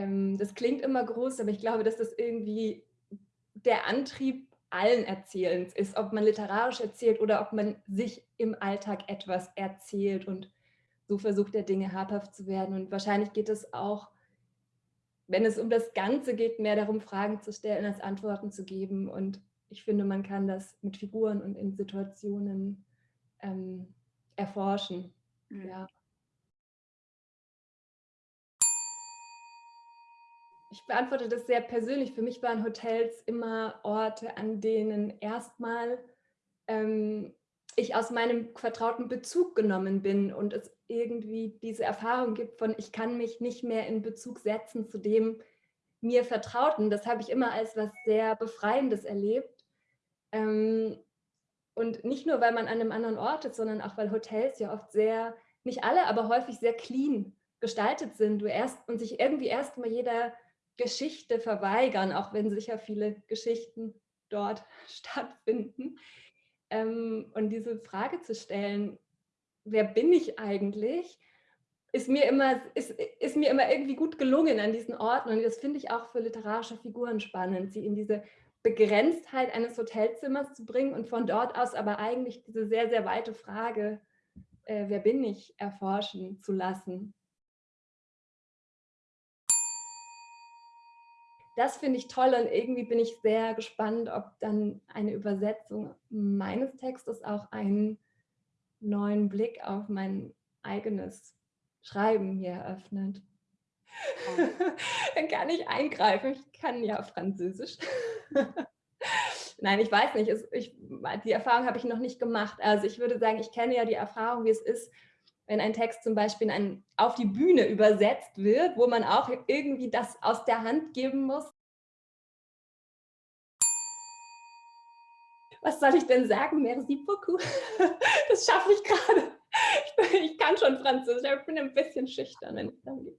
ähm, das klingt immer groß, aber ich glaube, dass das irgendwie der Antrieb allen Erzählens ist, ob man literarisch erzählt oder ob man sich im Alltag etwas erzählt und so versucht der Dinge habhaft zu werden. Und wahrscheinlich geht es auch, wenn es um das Ganze geht, mehr darum, Fragen zu stellen, als Antworten zu geben. Und ich finde, man kann das mit Figuren und in Situationen ähm, erforschen. Mhm. Ja. Ich beantworte das sehr persönlich. Für mich waren Hotels immer Orte, an denen erstmal ähm, ich aus meinem vertrauten Bezug genommen bin und es irgendwie diese Erfahrung gibt von, ich kann mich nicht mehr in Bezug setzen zu dem mir Vertrauten. Das habe ich immer als was sehr Befreiendes erlebt. Ähm, und nicht nur, weil man an einem anderen Ort ist, sondern auch, weil Hotels ja oft sehr, nicht alle, aber häufig sehr clean gestaltet sind. Du erst und sich irgendwie erstmal jeder Geschichte verweigern, auch wenn sicher viele Geschichten dort stattfinden. Ähm, und diese Frage zu stellen, wer bin ich eigentlich, ist mir immer, ist, ist mir immer irgendwie gut gelungen an diesen Orten. Und das finde ich auch für literarische Figuren spannend, sie in diese Begrenztheit eines Hotelzimmers zu bringen und von dort aus aber eigentlich diese sehr, sehr weite Frage, äh, wer bin ich, erforschen zu lassen. Das finde ich toll und irgendwie bin ich sehr gespannt, ob dann eine Übersetzung meines Textes auch einen neuen Blick auf mein eigenes Schreiben hier eröffnet. Dann kann ich eingreifen. Ich kann ja Französisch. Nein, ich weiß nicht. Ich, die Erfahrung habe ich noch nicht gemacht. Also ich würde sagen, ich kenne ja die Erfahrung, wie es ist, wenn ein Text zum Beispiel ein, auf die Bühne übersetzt wird, wo man auch irgendwie das aus der Hand geben muss. Was soll ich denn sagen? Merci beaucoup. Das schaffe ich gerade. Ich, ich, kann schon Französisch, aber ich bin ein bisschen schüchtern, wenn es darum geht.